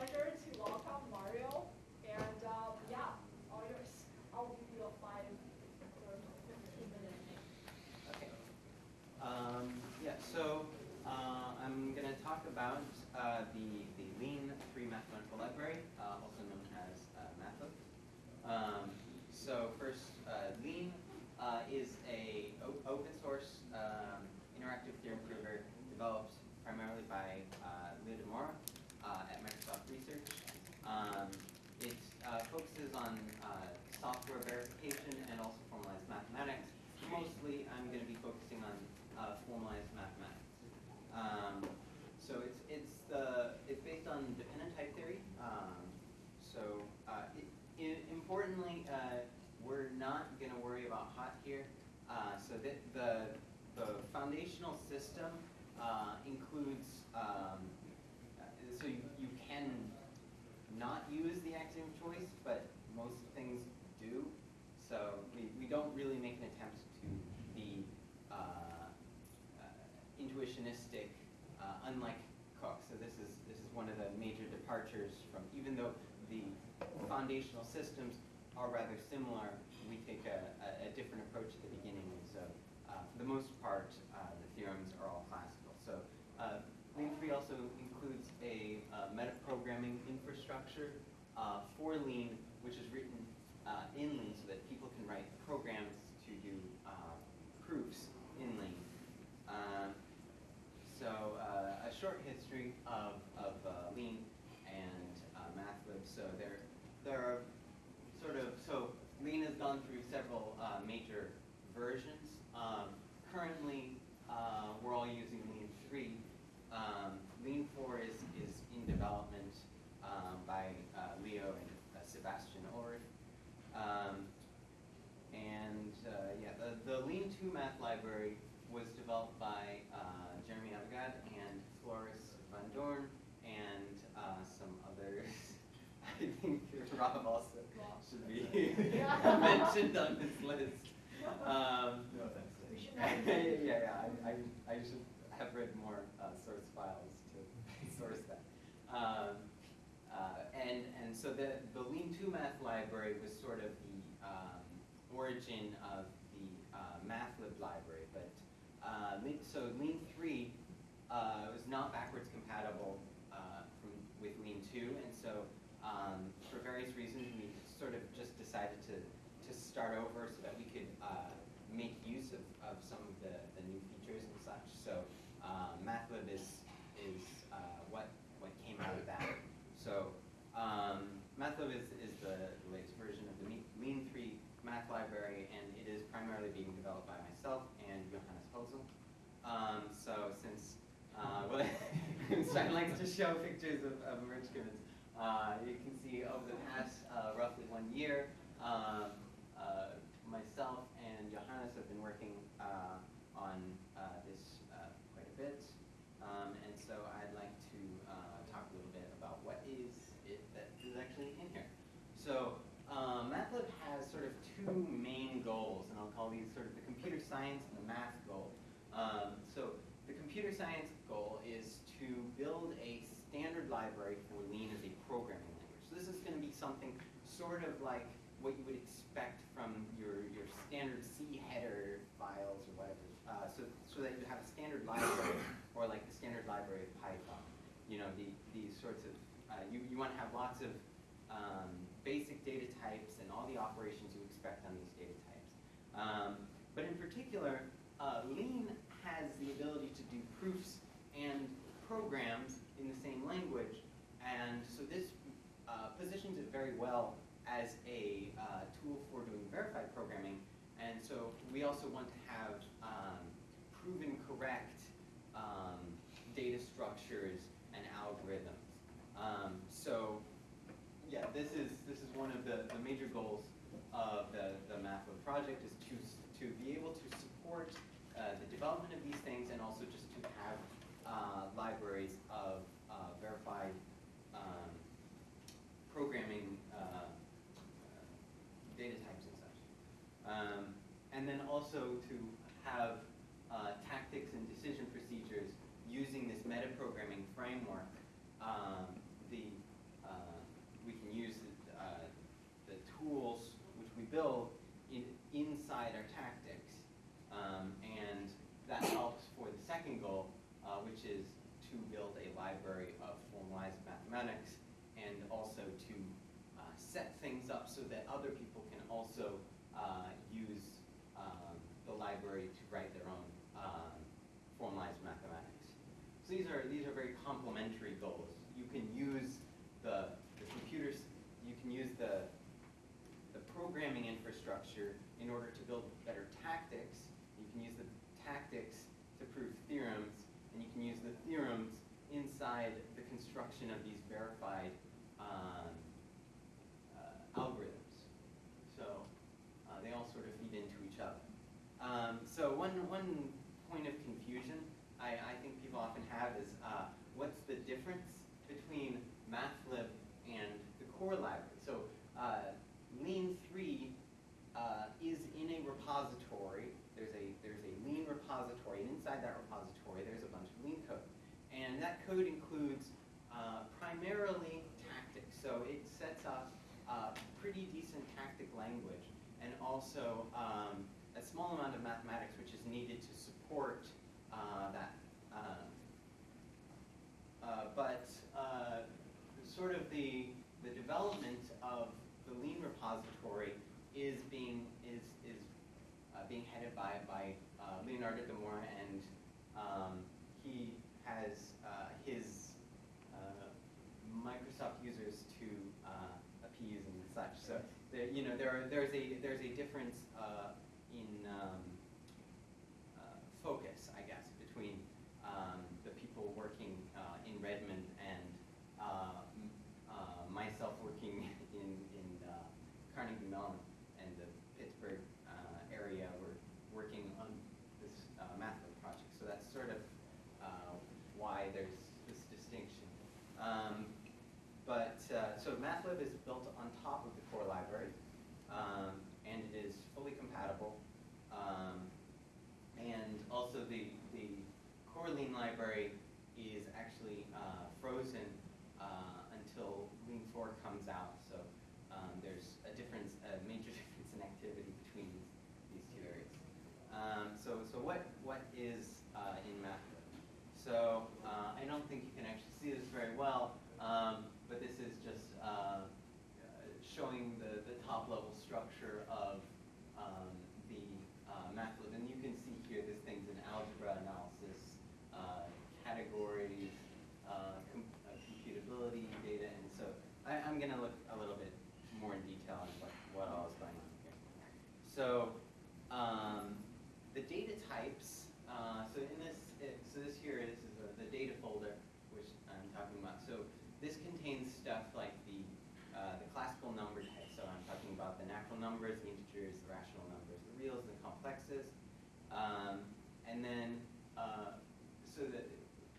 pleasure to welcome Mario. And um, yeah, all yours. I'll give you a five or 15 minute. Okay. Um, yeah, so uh, I'm going to talk about uh, the, the Lean 3 Mathematical Library, uh, also known as uh, MathLib. Um, so first, uh, Lean uh, is a o- open source um, interactive theorem prover developed primarily by uh, Leo de Moura uh, at Microsoft Research. Um, it uh, focuses on uh, software verification and also formalized mathematics. Mostly, I'm going to be focusing on uh, formalized mathematics. Um, so it's it's the it's based on dependent type theory. Um, so uh, it, i importantly, uh, we're not going to worry about HoTT here. Uh, so that the the foundational system uh, includes um, uh, so you, you can not use the axiom of choice, but most things do. So we, we don't really make an attempt to be uh, uh, intuitionistic, uh, unlike Coq. So this is this is one of the major departures from even though the foundational systems are rather similar, we take a, a, a different approach at the beginning. And so uh, for the most part, uh, the theorems are all classical. So uh, Lean 3 also includes a uh, metaprogramming infrastructure uh, for Lean, which is written uh, in Lean so that people can write programs to do proofs in Lean. So a short history of, of uh, Lean and uh, MathLib. So there, are sort of, so Lean has gone through several uh, major versions. Um, currently, uh, we're all using Lean 3. Um, Lean 4 is, is in development um, by uh, Leo and uh, Sebastian Ullrich. Um, and uh, yeah, the, the Lean 2 math library was developed by uh, Jeremy Avigad and Floris van Doorn and uh, some others. I think Rob also should be mentioned on this list. Um, No offense. We should yeah, have- yeah, yeah, I, I, I should have read more uh, source files to source that. Um, uh, and, and so the, the Lean 2 math library was sort of the um, origin of the uh, MathLib library, but uh, so Lean 3 uh, was not backwards compatible uh, from, with Lean 2, and so um, for various reasons we sort of just decided to, to start over so that we could uh, make use of, of some of the, the new features and such. So um, MathLib is, is uh, what, what came out of that. So um, MathLib is, is the latest version of the Lean 3 math library, and it is primarily being developed by myself and Johannes Hölzl. Um, so since uh, well, Stein likes to show pictures of, of enrichments, uh, you can see over the past uh, roughly one year, um, uh, myself and Johannes have been working uh, on uh, this uh, quite a bit. Um, and so I'd like to uh, talk a little bit about what is it that is actually in here. So um, MathLib has sort of two main goals, and I'll call these sort of the computer science and the math goal. Um, so the computer science goal is to build a standard library for Lean as a programming language. So this is going to be something sort of like what you would expect from your, your standard C header files or whatever. Uh, so, so that you have a standard library or like the standard library of Python. You know, the, these sorts of, uh, you, you want to have lots of um, basic data types and all the operations you expect on these. Um, but in particular, uh, Lean has the ability to do proofs and programs in the same language. And so this uh, positions it very well as a uh, tool for doing verified programming. And so we also want to have um, proven correct um, data structures and algorithms. Um, so yeah, this is this is one of the, the major goals of the, the MathLib project is to to be able to support uh, the development of these things and also just to have uh, libraries of uh, verified um, programming uh, data types and such. Um, and then also to have uh, tactics and decision goal, uh, which is to build a library of formalized mathematics and also to uh, set things up so that other people can also uh, use um, the library to write their own um, formalized mathematics. So these are these are very complementary goals. You can use the, the computers, you can use the the programming infrastructure in order to build better tactics. You can use the tactics to prove theorems, and you can use the theorems inside the construction of these verified um, uh, algorithms. So uh, they all sort of feed into each other. Um, so one, one point of confusion I, I think people often have is uh, what's the difference between MathLib and the core library? So uh, Lean 3 uh, is in a repository. There's a, there's a Lean repository, and inside that repository there's a bunch of Lean code. And that code includes uh, primarily tactics. So it sets up uh, pretty decent tactic language and also um, small amount of mathematics which is needed to support uh, that. Um, uh, but uh, sort of the, the development of the Lean repository is being is is uh, being headed by by Leonardo de Moura, and um, he has his Microsoft users to appease and such. So there, you know there are, there's a there's a difference uh, in um, uh, focus, I guess, between um, the people working uh, in Redmond and uh, m- uh, myself working in, in uh, Carnegie Mellon and the Pittsburgh uh, area. We're working on this uh, MathLib project. So that's sort of uh, why there's this distinction. Um, but uh, so MathLib is built on top of the core library, um, and it is fully compatible. Um, and also the, the core Lean library is actually uh, frozen uh, until Lean 4 comes out. So um, there's a difference, a major difference in activity between these, these two areas. Um, so, so what, what is uh, in MathLib? So uh, I don't think you can actually see this very well, um, but this is just uh, showing the, the top level structure of um, the uh, MathLib. And you can see here there's things in algebra analysis, uh, categories, uh, com uh, computability, data, and so I, I'm going to look a little bit more in detail on what, what all is going on here. So um, the data types, uh, so in this, it, so this here is, is a, the data folder, which I'm talking about. So this contains stuff like the, uh, the classical number types. So I'm talking about the natural numbers, the integers, the rational numbers, the reals, the complexes. Um, and then, uh, so the,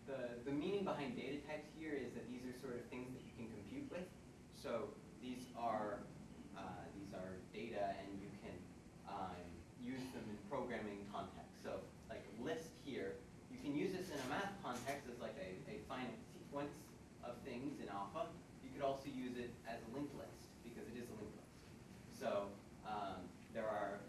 the, the meaning behind data types here is that these are sort of things that you can compute with. So these are, uh, these are data and you can um, use them in programming context. So like list here, you can use this in a math context as like a, a finite sequence of things in alpha. You could also use it as a linked list because it is a linked list. So um, there are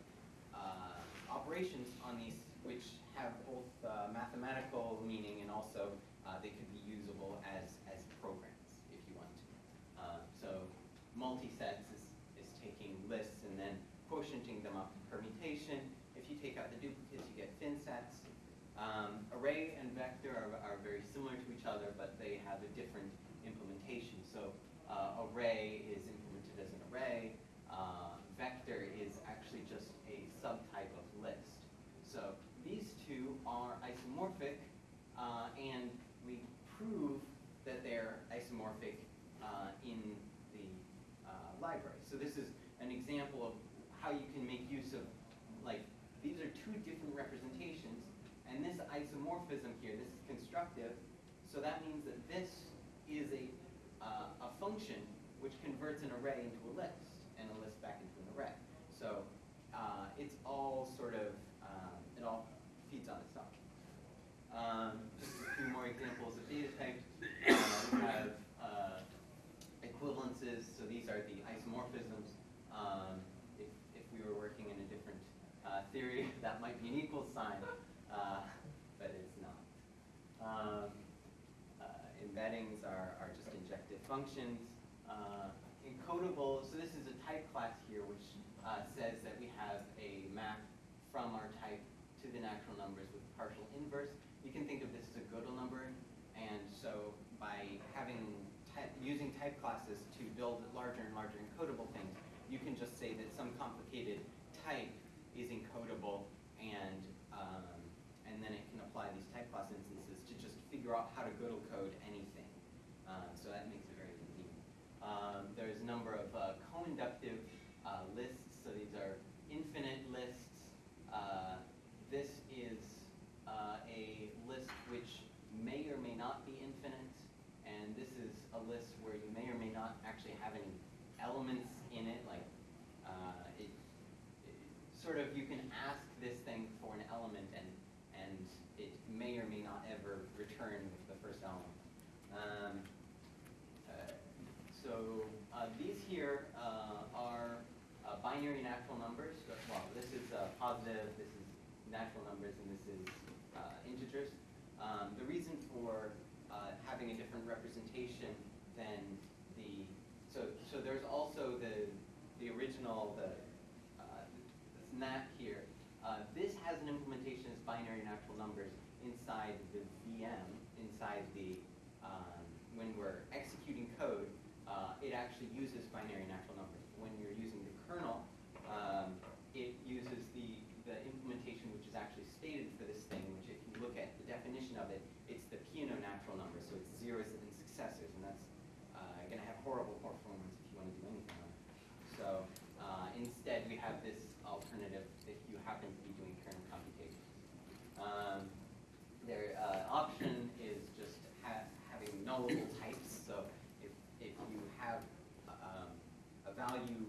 uh, operations on these which have both uh, mathematical meaning and also uh, they could be usable as, as programs if you want to. Uh, so multisets is, is taking lists and then quotienting them up to permutation. If you take out the duplicates, you get fin sets. Um, array and vector are, are very similar to each other, but they have a different implementation. So uh, array is implemented as an array. Uh, vector is actually just a subtype of list. So these two are isomorphic, uh, and we prove that they're isomorphic uh, in the uh, library. So this is an example of how you can make use of, like, these are two different representations, and this isomorphism here, this is constructive, so that means that this is a, uh, a function array into a list, and a list back into an array. So uh, it's all sort of, um, it all feeds on itself. Um, just a few more examples of data types. Uh, we have uh, equivalences, so these are the isomorphisms. Um, if, if we were working in a different uh, theory, that might be an equal sign, uh, but it's not. Um, uh, embeddings are, are just injective functions so this is a type class here which uh, says that we have a map from our type to the natural numbers with partial inverse. You can think of this as a Gödel number, and so by having using type classes to build larger and larger encodable things, you can just say that some complicated type is encodable and um, and then it can apply these type class instances to just figure out how to Gödel code anything. Um, so that makes it very convenient. Um, there's a number of uh, co-inductive uh, lists, so these are infinite lists. Uh, this is uh, a list which may or may not be infinite, and this is a list where you may or may not actually have any elements in it, like uh, it, it sort of you can ask this thing for an element and and it may or may not ever return with the first element. Um, uh, so uh, these here uh, are uh, binary natural numbers. So, well, this is uh, positive, this is natural numbers, and this is uh, integers. Um, the reason for uh, having a different representation than the so so there's also the the original the uh, this NAT here. Uh, this has an implementation as binary natural numbers inside the VM, inside the um, when we're executing code, uh, it actually uses binary natural numbers. When you're using the kernel, um, it uses the, the implementation which is actually stated for this thing, which if you look at the definition of it, it's the Peano natural number, so it's zeros and successors, and that's uh, going to have horrible performance if you want to do anything on it. So uh, instead, we have this alternative if you happen to be doing kernel computations. Um, their uh, option is just ha having nullable types. So if, if you have um, value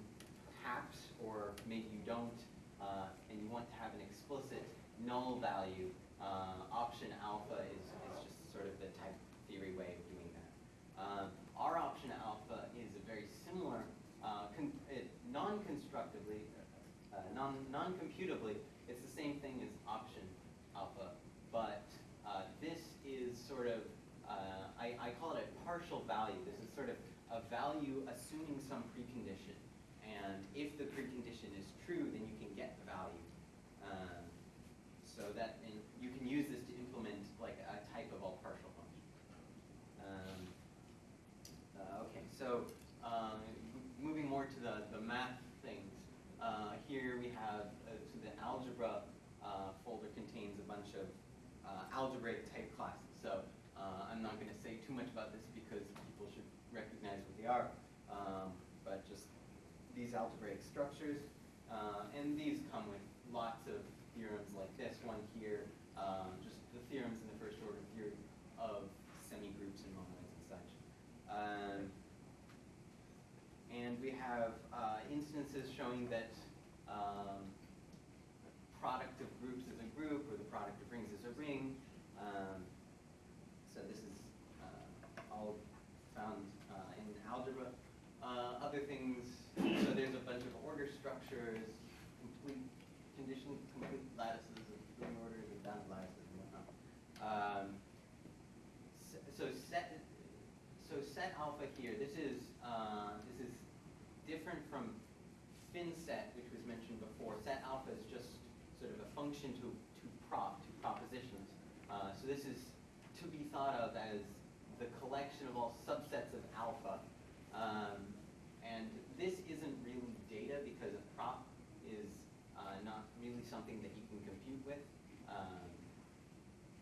perhaps, or maybe you don't, uh, and you want to have an explicit null value, uh, option alpha is, is just sort of the type theory way of doing that. Um, our option alpha is a very similar, uh, non-constructively, uh, non, non-computably, it's the same thing as option alpha, but uh, this is sort of, uh, I, I call it a partial value. This is sort of a value assuming some. And if the precondition is true, then you can get the value. Um, so that, you can use this to implement like a type of all partial function. Um, uh, okay, so um, moving more to the, the math things. Uh, here we have, uh, so the algebra uh, folder contains a bunch of uh, algebraic type classes. So uh, I'm not going to say too much about this because people should recognize what they are. These algebraic structures. Uh, and these come with lots of theorems like this one here, um, just the theorems in the first order theory of semigroups and monoids and such. Um, and we have uh, instances showing that um, product of groups is a group, or the product of rings is a ring. Um, so this is uh, all found uh, in algebra. Uh, other things, so there's a bunch of order structures, complete condition, complete lattices of ring orders and bound lattices and whatnot. Um, s- so set, so set alpha here, this is, uh, this is different from fin set, which was mentioned before. Set alpha is just sort of a function to, to prop, to propositions. Uh, so this is to be thought of as the collection of all subsets of alpha. Um, and this isn't really data because a prop is uh, not really something that you can compute with. Um,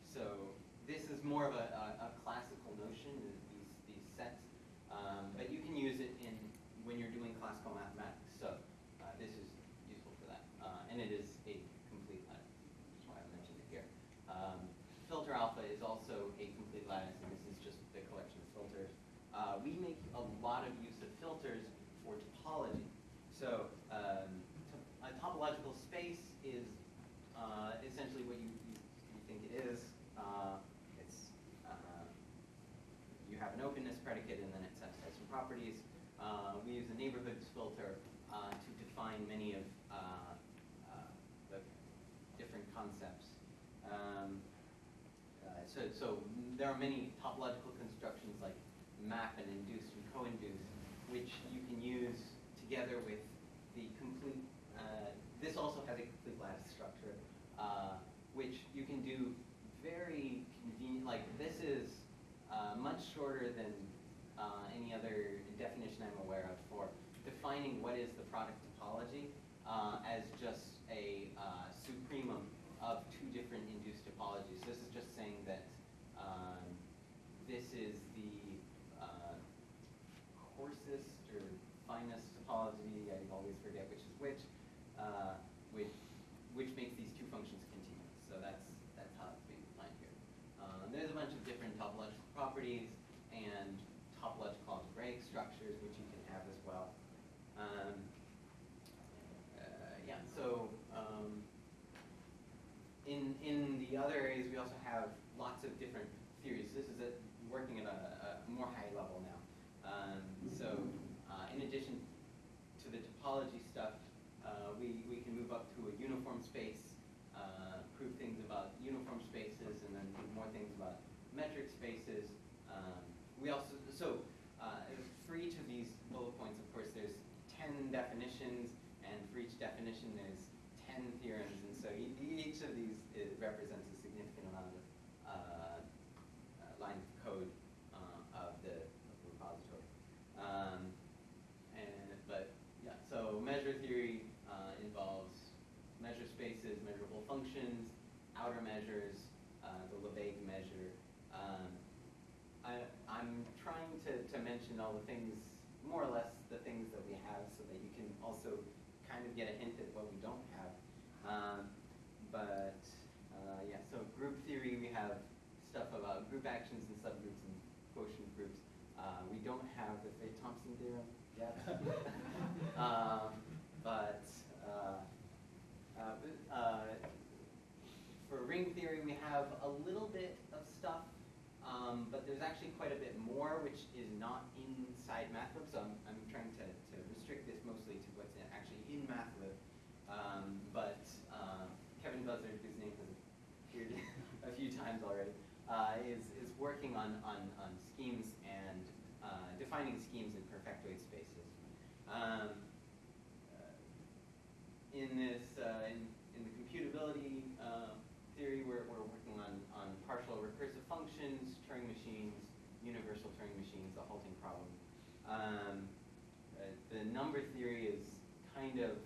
so this is more of a, a, a classical notion, is these, these sets. Um, but you can use it in when you're doing classical mathematics. So uh, this is useful for that. Uh, and it is a complete lattice. That's why I mentioned it here. Um, filter alpha is also a complete lattice, and this is just the collection of filters. Uh, we make a lot of use of filters for topology. So um, to- a topological space is uh, essentially what you, you, you think it is. Uh, it's uh, you have an openness predicate and then it satisfies some properties. Uh, we use a neighborhoods filter uh, to define many of uh, uh, the different concepts. Um, uh, so, so there are many topological constructions like map and induce and co-induce, which you can use together with the complete, uh, this also has a complete lattice structure, uh, which you can do very convenient, like this is uh, much shorter than uh, any other definition I'm aware of for defining what is the product topology uh, as just a uh, supremum of two different induced topologies. This is just saying that um, this is the uh, coarsest or finest topology, I always forget which uh, which, which makes these two functions continuous. So that's, that's how it's being defined here. Uh, there's a bunch of different topological properties and topological algebraic structures which you can have as well. Um, uh, yeah, so um, in, in the other areas, we also have lots of different theories. This is a, working at a, a more high level now. Um, so uh, in addition to the topology stuff, uh, we, we can move up to a uniform space, uh, prove things about uniform spaces, and then prove more things about metric spaces. Um, we also, so uh, for each of these bullet points, of course, there's 10 definitions, and for each definition, there's 10 theorems, and so e- each of these it represents a significant amount of uh, uh, lines of code uh, of the of the repository. Um, and but yeah, so measure theory uh, involves measure spaces, measurable functions, outer measures, uh, the Lebesgue measure. Um, I, I'm trying to, to mention all the things, more or less the things that we have, so that you can also kind of get a hint at what we don't have. Um, but uh, yeah, so group theory, we have stuff about group actions and subgroups and quotient groups. Uh, we don't have the Feit-Thompson theorem yet. um, but uh, uh, but, uh, for ring theory, we have a little bit of stuff, um, but there's actually quite a bit more which is not inside MathLib. So I'm, I'm trying to, to restrict this mostly to what's actually in MathLib. Um, but uh, Kevin Buzzard, whose name has appeared a few times already, uh, is, is working on, on, on schemes and uh, defining schemes in perfectoid spaces. Um, uh, in this, uh, in, in the computability uh, theory, we're, we're working on, on partial recursive functions, Turing machines, universal Turing machines, the halting problem. Um, uh, the number theory is kind of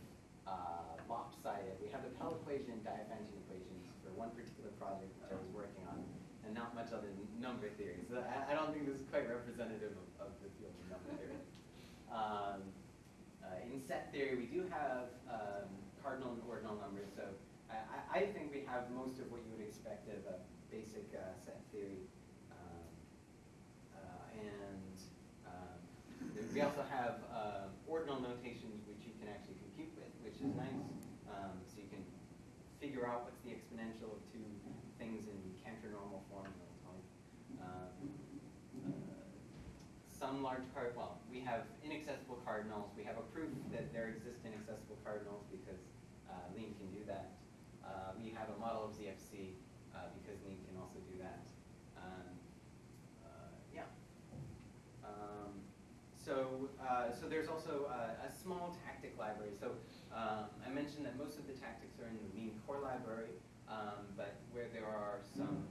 uh, lopsided. We have the Pell equation and Diophantine equations for one particular project which I was working on, and not much other number theory. So I, I don't think this is quite representative of, of the field of number theory. Um, uh, in set theory, we do have um, cardinal and ordinal numbers, so I, I I think we have most of what you would expect of a basic uh, set theory. Um, uh, and um, there- we also have um, ordinal notations which you can actually compute with, which is nice. Um, so you can figure out what's the exponential of two things in Cantor normal form. uh, some large card, well, we have inaccessible cardinals. We have a proof that there exist inaccessible cardinals because uh, Lean can do that. Uh, we have a model of ZFC uh, because Lean can also do that. Um, uh, yeah. Um, so, uh, so there's also uh, a small tactic library. So um, I mentioned that most of the tactics are in the Lean core library, um, but where there are some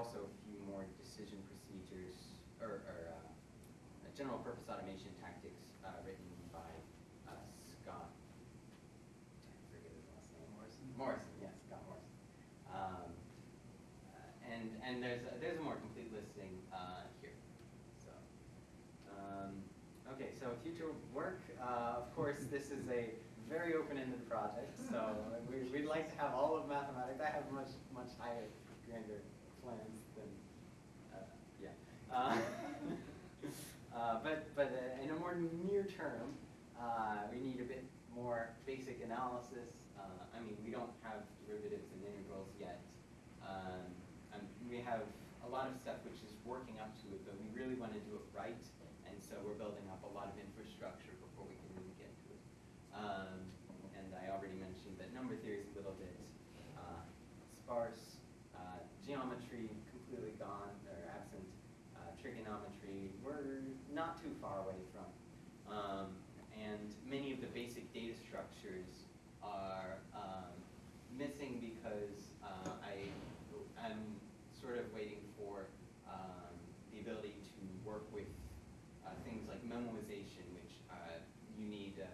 also a few more decision procedures or, or uh, general purpose automation tactics uh, written by uh, Scott. Forget his last name. Morrison. Morrison, yes, Scott Morrison. Um, uh, and and there's a, there's a more complete listing uh, here. So um, okay, so future work. Uh, of course, this is a very open-ended project, so we, would like to have all of mathematics. I have much much higher grander plans than, uh, yeah. Uh, But, but uh, in a more near term, uh, we need a bit more basic analysis. Uh, I mean, we don't have derivatives and integrals yet. Um, And we have a lot of stuff which is working up to it, but we really want to do it right. And so we're building up a lot of infrastructure before we can really get to it. Um, And I already mentioned that number theory is a little bit uh, sparse. Uh, Geometry completely gone, or absent. Uh, Trigonometry, we're not too far away from. Um, And many of the basic data structures are um, missing because uh, I, I'm sort of waiting for um, the ability to work with uh, things like memoization, which uh, you need uh,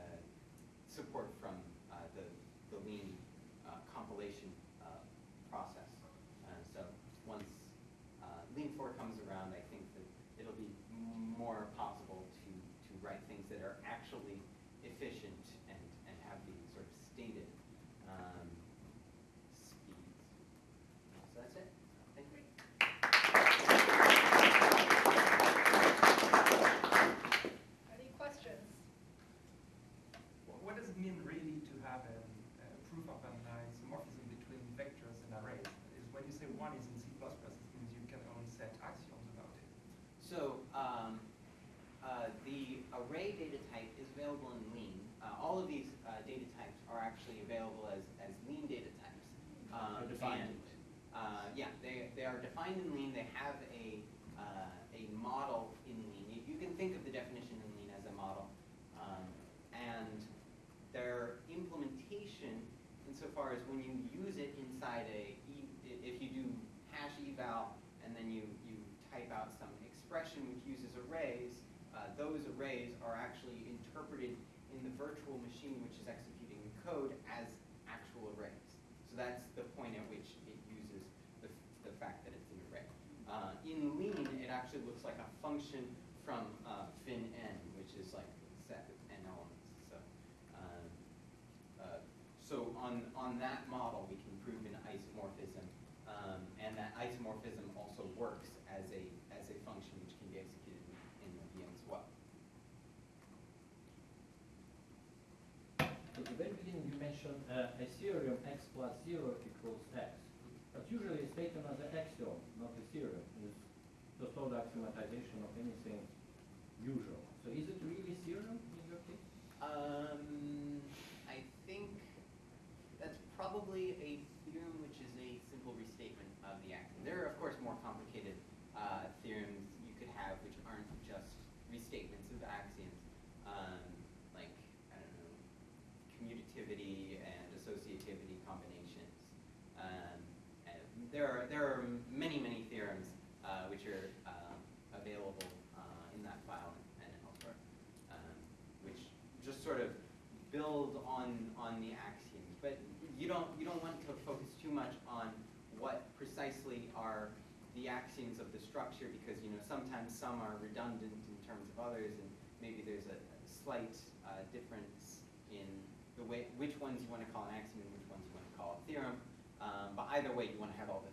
support from uh, the, the lean uh, compilation uh, process. Uh, So once uh, Lean 4 comes around, I think that it'll be m- more possible to, to write things that are actually efficient and, and have the sort of stated um, speeds. So that's it. Thank you. Any questions? What- What does it mean really to have a, a proof of an isomorphism between vectors and arrays? Is when you say one is in C++, it means you can only set axioms about it. So, um, uh, the array data type is available in Lean. Uh, all of these, uh, data types are actually available as, as Lean data types. Um, They're defined. and, Uh, yeah, they, they are defined in Lean, they have a, uh, a model in Lean. You, you can think of the definition in Lean as a model. Um, and their implementation, insofar as when you use it inside a, if you do hash eval, and then you, you type out some expression which uses arrays, uh, those arrays are actually interpreted in the virtual machine which is executing the code as actual arrays. So that's the point at which it uses the, the fact that it's an array. Uh, in Lean, it actually looks like a function from uh, fin n, which is like set of n elements. So, um, uh, so on, on that model, we can prove an isomorphism, um, and that isomorphism also works as a, as a function which can be executed in the VM as well. At the very beginning, you mentioned uh, a theorem x plus zero equals x. But usually it's taken as an axiom, not a theorem. Just all axiomatization of anything usual. So is it really theorem in your case? Um, I think that's probably a theorem which is a simple restatement of the axiom. There are, of course, more complicated uh, theorems you could have which aren't just restatements of axioms, um, like, I don't know, commutativity and associativity combinations. Um, and there are, there are many, many theorems uh, which are um, available uh, in that file and elsewhere um, which just sort of build on, on the axioms. But you don't, you don't want to focus too much on what precisely are the axioms of the structure because, you know, sometimes some are redundant in terms of others and maybe there's a a slight uh, difference in the way, which ones you want to call an axiom and which ones you want to call a theorem. Um, but either way, you want to have all the